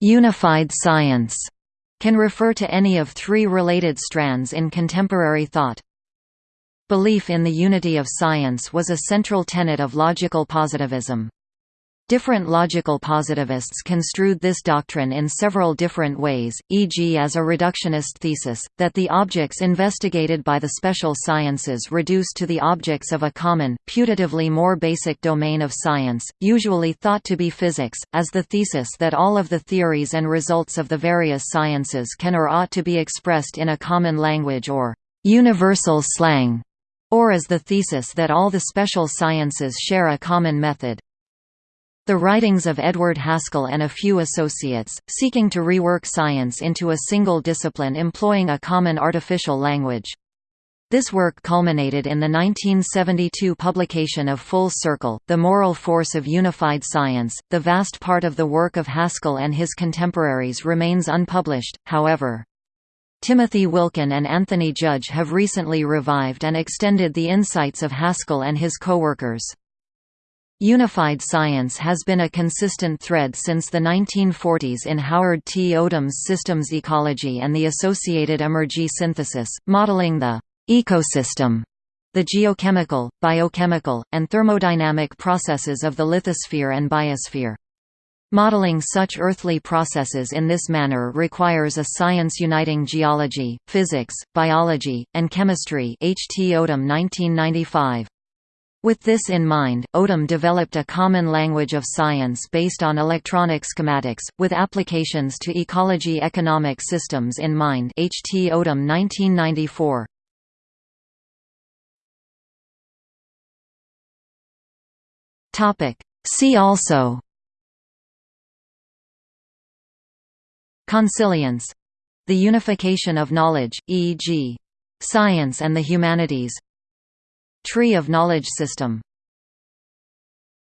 Unified science can refer to any of three related strands in contemporary thought. Belief in the unity of science was a central tenet of logical positivism. Different logical positivists construed this doctrine in several different ways, e.g. as a reductionist thesis, that the objects investigated by the special sciences reduce to the objects of a common, putatively more basic domain of science, usually thought to be physics, as the thesis that all of the theories and results of the various sciences can or ought to be expressed in a common language or universal slang, or as the thesis that all the special sciences share a common method. The writings of Edward Haskell and a few associates, seeking to rework science into a single discipline employing a common artificial language. This work culminated in the 1972 publication of Full Circle, The Moral Force of Unified Science. The vast part of the work of Haskell and his contemporaries remains unpublished, however. Timothy Wilken and Anthony Judge have recently revived and extended the insights of Haskell and his co-workers. Unified science has been a consistent thread since the 1940s in Howard T. Odum's systems ecology and the associated emergy synthesis, modeling the ecosystem, the geochemical, biochemical, and thermodynamic processes of the lithosphere and biosphere. Modeling such earthly processes in this manner requires a science uniting geology, physics, biology, and chemistry H. T. Odum 1995. With this in mind, Odum developed a common language of science based on electronic schematics, with applications to ecology economic systems in mind H. T. Odum 1994. See also Consilience — the unification of knowledge, e.g. science and the humanities Tree of knowledge system